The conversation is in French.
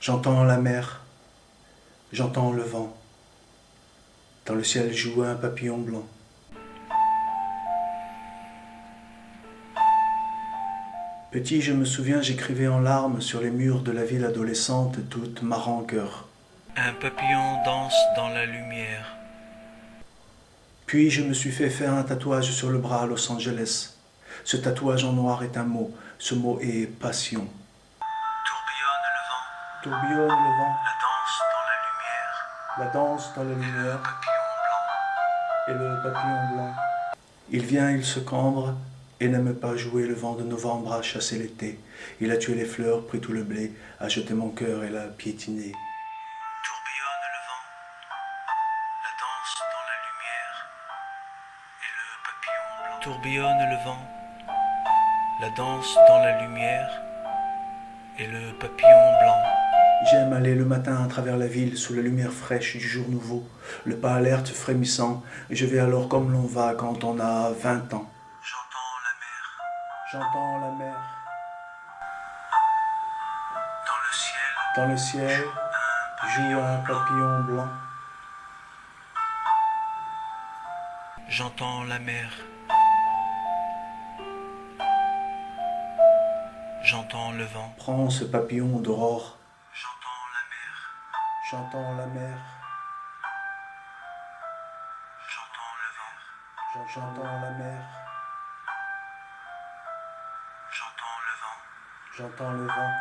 J'entends la mer, j'entends le vent. Dans le ciel joue un papillon blanc. Petit, je me souviens, j'écrivais en larmes sur les murs de la ville adolescente toute ma rancœur. Un papillon danse dans la lumière. Puis je me suis fait faire un tatouage sur le bras à Los Angeles. Ce tatouage en noir est un mot. Ce mot est passion. Tourbillonne le vent. Tourbillonne le vent, La danse dans la lumière. la danse dans la lumière Papillon blanc. et le papillon blanc. Il vient, il se cambre et n'aime pas jouer le vent de novembre à chasser l'été. Il a tué les fleurs, pris tout le blé, a jeté mon cœur et l'a piétiné. Tourbillonne le vent. La danse dans la lumière. Et le papillon blanc. Tourbillonne le vent. La danse dans la lumière. Et le papillon blanc. J'aime aller le matin à travers la ville sous la lumière fraîche du jour nouveau, le pas alerte frémissant, et je vais alors comme l'on va quand on a 20 ans. J'entends la mer. J'entends la mer Dans le ciel. dans le ciel, joue un papillon blanc. J'entends la mer. J'entends le vent. Prends ce papillon d'aurore, J'entends la mer. j'entends la mer, J'entends le vent. j'entends la mer, J'entends le vent. j'entends le vent.